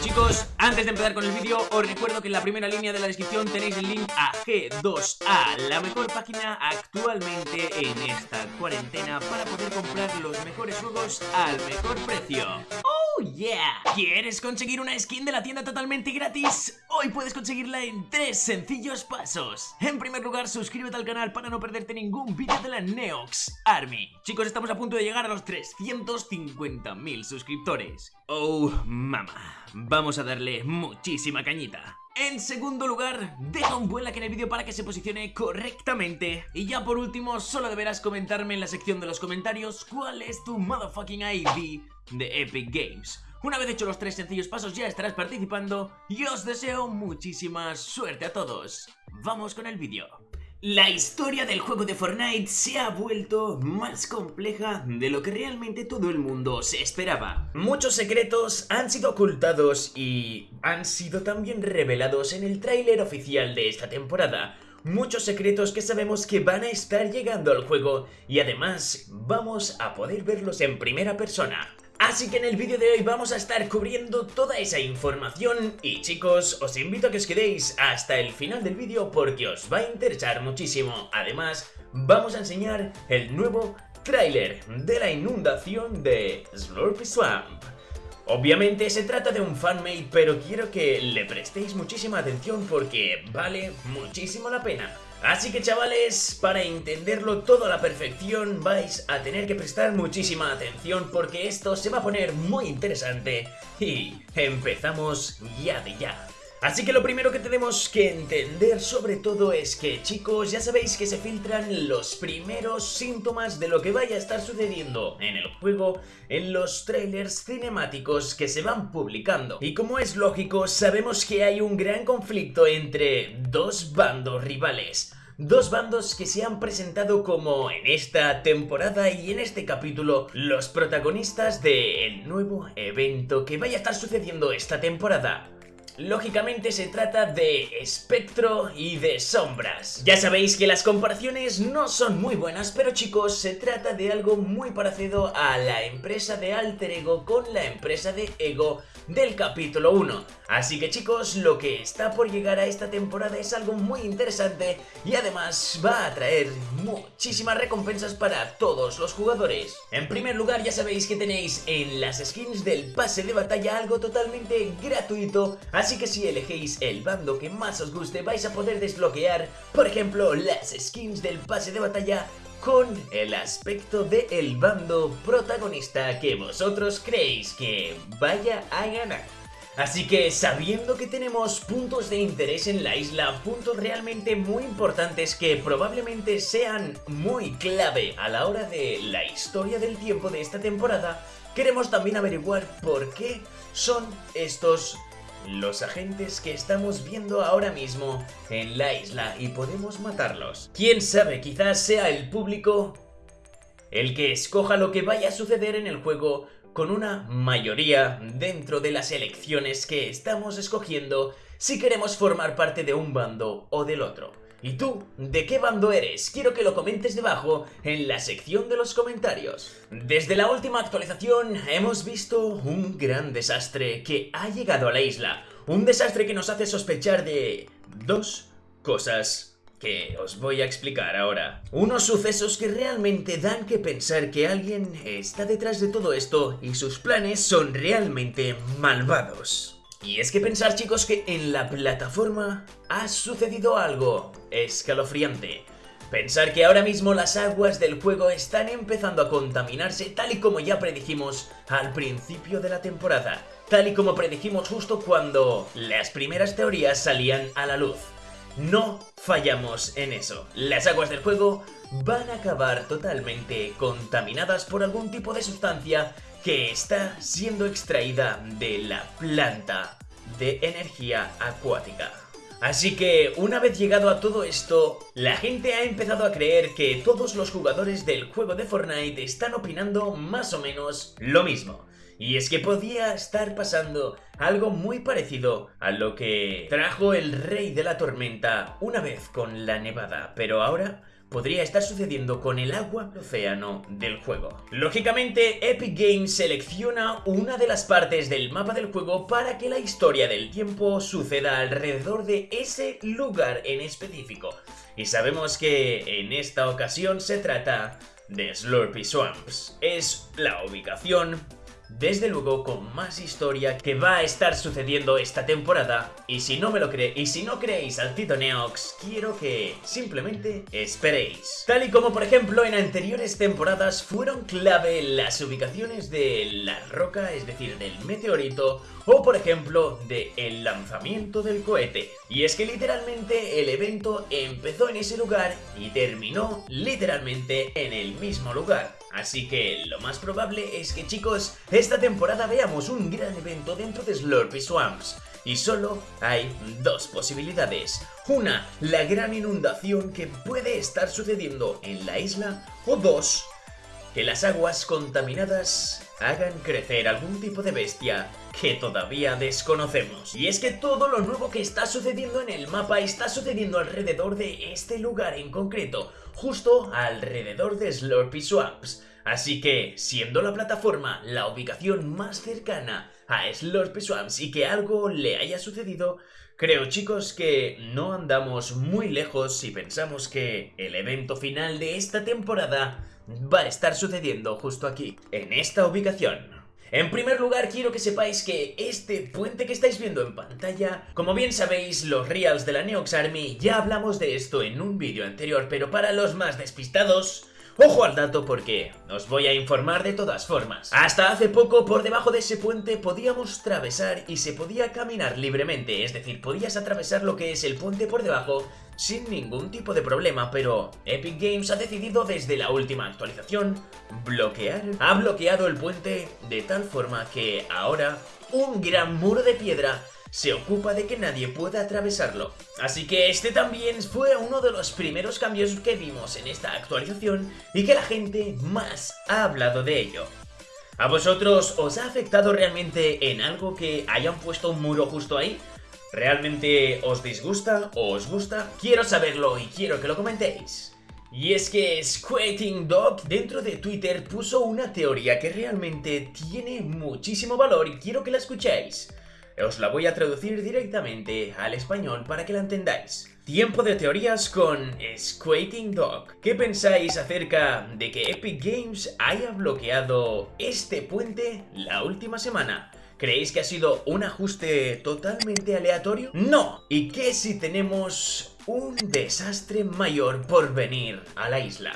Chicos, antes de empezar con el vídeo, os recuerdo que en la primera línea de la descripción tenéis el link a G2A, la mejor página actualmente en esta cuarentena para poder comprar los mejores juegos al mejor precio. ¡Oh, yeah! ¿Quieres conseguir una skin de la tienda totalmente gratis? Hoy puedes conseguirla en tres sencillos pasos. En primer lugar, suscríbete al canal para no perderte ningún vídeo de la Neox Army. Chicos, estamos a punto de llegar a los 350.000 suscriptores. Oh, mama. Vamos a darle muchísima cañita. En segundo lugar, deja un buen like en el vídeo para que se posicione correctamente. Y ya por último, solo deberás comentarme en la sección de los comentarios cuál es tu motherfucking ID de Epic Games. Una vez hecho los tres sencillos pasos ya estarás participando y os deseo muchísima suerte a todos. Vamos con el vídeo. La historia del juego de Fortnite se ha vuelto más compleja de lo que realmente todo el mundo se esperaba. Muchos secretos han sido ocultados y han sido también revelados en el tráiler oficial de esta temporada. Muchos secretos que sabemos que van a estar llegando al juego y además vamos a poder verlos en primera persona. Así que en el vídeo de hoy vamos a estar cubriendo toda esa información y chicos, os invito a que os quedéis hasta el final del vídeo porque os va a interesar muchísimo. Además, vamos a enseñar el nuevo tráiler de la inundación de Slurpy Swamp. Obviamente se trata de un fanmade, pero quiero que le prestéis muchísima atención porque vale muchísimo la pena. Así que chavales, para entenderlo todo a la perfección vais a tener que prestar muchísima atención porque esto se va a poner muy interesante y empezamos ya de ya. Así que lo primero que tenemos que entender sobre todo es que chicos ya sabéis que se filtran los primeros síntomas de lo que vaya a estar sucediendo en el juego en los trailers cinemáticos que se van publicando. Y como es lógico sabemos que hay un gran conflicto entre dos bandos rivales. Dos bandos que se han presentado como en esta temporada y en este capítulo los protagonistas del nuevo evento que vaya a estar sucediendo esta temporada. Lógicamente se trata de espectro y de sombras. Ya sabéis que las comparaciones no son muy buenas, pero chicos, se trata de algo muy parecido a la empresa de Alter Ego con la empresa de Ego del capítulo 1. Así que chicos, lo que está por llegar a esta temporada es algo muy interesante y además va a traer muchísimas recompensas para todos los jugadores. En primer lugar, ya sabéis que tenéis en las skins del pase de batalla algo totalmente gratuito, Así que si elegéis el bando que más os guste vais a poder desbloquear, por ejemplo, las skins del pase de batalla con el aspecto del bando protagonista que vosotros creéis que vaya a ganar. Así que sabiendo que tenemos puntos de interés en la isla, puntos realmente muy importantes que probablemente sean muy clave a la hora de la historia del tiempo de esta temporada, queremos también averiguar por qué son estos los agentes que estamos viendo ahora mismo en la isla y podemos matarlos. ¿Quién sabe? Quizás sea el público el que escoja lo que vaya a suceder en el juego con una mayoría dentro de las elecciones que estamos escogiendo si queremos formar parte de un bando o del otro. ¿Y tú? ¿De qué bando eres? Quiero que lo comentes debajo en la sección de los comentarios. Desde la última actualización hemos visto un gran desastre que ha llegado a la isla. Un desastre que nos hace sospechar de... dos cosas que os voy a explicar ahora. Unos sucesos que realmente dan que pensar que alguien está detrás de todo esto y sus planes son realmente malvados. Y es que pensar chicos que en la plataforma ha sucedido algo escalofriante. Pensar que ahora mismo las aguas del juego están empezando a contaminarse tal y como ya predijimos al principio de la temporada. Tal y como predijimos justo cuando las primeras teorías salían a la luz. No fallamos en eso. Las aguas del juego van a acabar totalmente contaminadas por algún tipo de sustancia que está siendo extraída de la planta de energía acuática. Así que, una vez llegado a todo esto, la gente ha empezado a creer que todos los jugadores del juego de Fortnite están opinando más o menos lo mismo. Y es que podía estar pasando algo muy parecido a lo que trajo el Rey de la Tormenta una vez con la nevada, pero ahora podría estar sucediendo con el agua océano del juego. Lógicamente, Epic Games selecciona una de las partes del mapa del juego para que la historia del tiempo suceda alrededor de ese lugar en específico. Y sabemos que en esta ocasión se trata de Slurpy Swamps. Es la ubicación desde luego con más historia que va a estar sucediendo esta temporada y si no me lo cree y si no creéis al Tito Neox, quiero que simplemente esperéis. Tal y como por ejemplo en anteriores temporadas fueron clave las ubicaciones de la roca, es decir, del meteorito o por ejemplo de el lanzamiento del cohete. Y es que literalmente el evento empezó en ese lugar y terminó literalmente en el mismo lugar. Así que lo más probable es que chicos, esta temporada veamos un gran evento dentro de Slurpy Swamps. Y solo hay dos posibilidades. Una, la gran inundación que puede estar sucediendo en la isla. O dos, que las aguas contaminadas hagan crecer algún tipo de bestia que todavía desconocemos. Y es que todo lo nuevo que está sucediendo en el mapa está sucediendo alrededor de este lugar en concreto, justo alrededor de Slurpy Swamps. Así que, siendo la plataforma la ubicación más cercana a Slurpy Swamps y que algo le haya sucedido, creo chicos que no andamos muy lejos si pensamos que el evento final de esta temporada va a estar sucediendo justo aquí, en esta ubicación. En primer lugar, quiero que sepáis que este puente que estáis viendo en pantalla, como bien sabéis, los reals de la Neox Army, ya hablamos de esto en un vídeo anterior, pero para los más despistados, Ojo al dato porque os voy a informar de todas formas. Hasta hace poco por debajo de ese puente podíamos atravesar y se podía caminar libremente, es decir, podías atravesar lo que es el puente por debajo sin ningún tipo de problema, pero Epic Games ha decidido desde la última actualización bloquear, ha bloqueado el puente de tal forma que ahora un gran muro de piedra se ocupa de que nadie pueda atravesarlo. Así que este también fue uno de los primeros cambios que vimos en esta actualización y que la gente más ha hablado de ello. ¿A vosotros os ha afectado realmente en algo que hayan puesto un muro justo ahí? ¿Realmente os disgusta o os gusta? Quiero saberlo y quiero que lo comentéis. Y es que Squating Dog dentro de Twitter puso una teoría que realmente tiene muchísimo valor y quiero que la escuchéis. Os la voy a traducir directamente al español para que la entendáis. Tiempo de teorías con Squating Dog. ¿Qué pensáis acerca de que Epic Games haya bloqueado este puente la última semana? ¿Creéis que ha sido un ajuste totalmente aleatorio? ¡No! ¿Y qué si tenemos un desastre mayor por venir a la isla?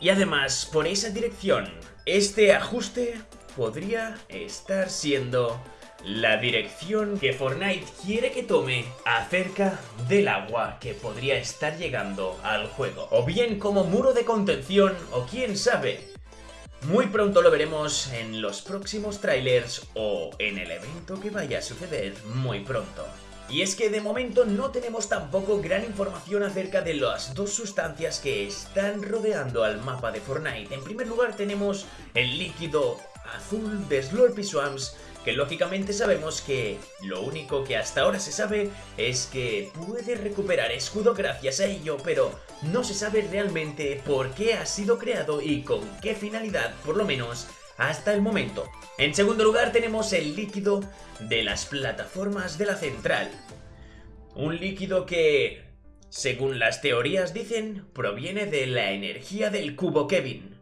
Y además, por esa dirección, este ajuste podría estar siendo la dirección que Fortnite quiere que tome acerca del agua que podría estar llegando al juego. O bien como muro de contención, o quién sabe, muy pronto lo veremos en los próximos trailers o en el evento que vaya a suceder muy pronto. Y es que de momento no tenemos tampoco gran información acerca de las dos sustancias que están rodeando al mapa de Fortnite. En primer lugar tenemos el líquido azul de Slurpy Swamps que lógicamente sabemos que lo único que hasta ahora se sabe es que puede recuperar escudo gracias a ello, pero no se sabe realmente por qué ha sido creado y con qué finalidad, por lo menos hasta el momento. En segundo lugar tenemos el líquido de las plataformas de la central. Un líquido que, según las teorías dicen, proviene de la energía del cubo Kevin.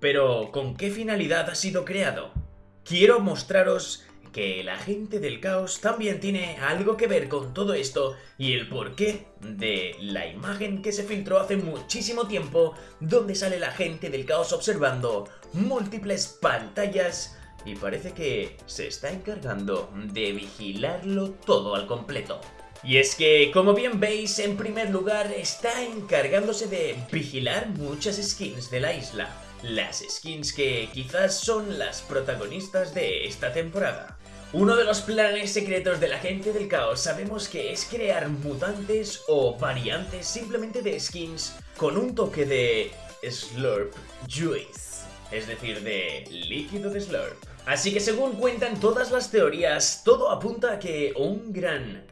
Pero, ¿con qué finalidad ha sido creado? Quiero mostraros que la gente del caos también tiene algo que ver con todo esto y el porqué de la imagen que se filtró hace muchísimo tiempo donde sale la gente del caos observando múltiples pantallas y parece que se está encargando de vigilarlo todo al completo. Y es que, como bien veis, en primer lugar está encargándose de vigilar muchas skins de la isla las skins que quizás son las protagonistas de esta temporada. Uno de los planes secretos de la gente del caos sabemos que es crear mutantes o variantes simplemente de skins con un toque de Slurp Juice, es decir, de líquido de Slurp. Así que según cuentan todas las teorías, todo apunta a que un gran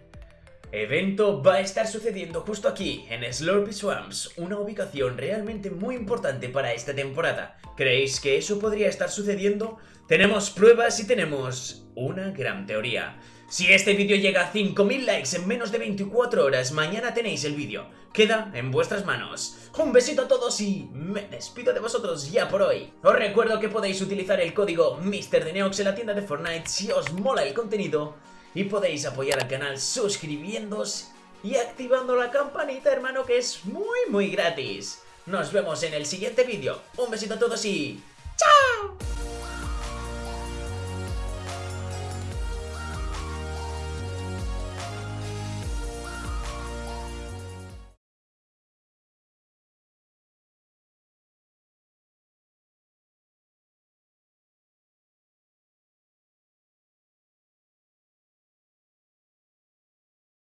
evento va a estar sucediendo justo aquí, en Slurpy Swamps, una ubicación realmente muy importante para esta temporada. ¿Creéis que eso podría estar sucediendo? Tenemos pruebas y tenemos una gran teoría. Si este vídeo llega a 5000 likes en menos de 24 horas, mañana tenéis el vídeo. Queda en vuestras manos. Un besito a todos y me despido de vosotros ya por hoy. Os recuerdo que podéis utilizar el código MrDeneox en la tienda de Fortnite si os mola el contenido y podéis apoyar al canal suscribiéndose y activando la campanita, hermano, que es muy muy gratis. Nos vemos en el siguiente vídeo. Un besito a todos y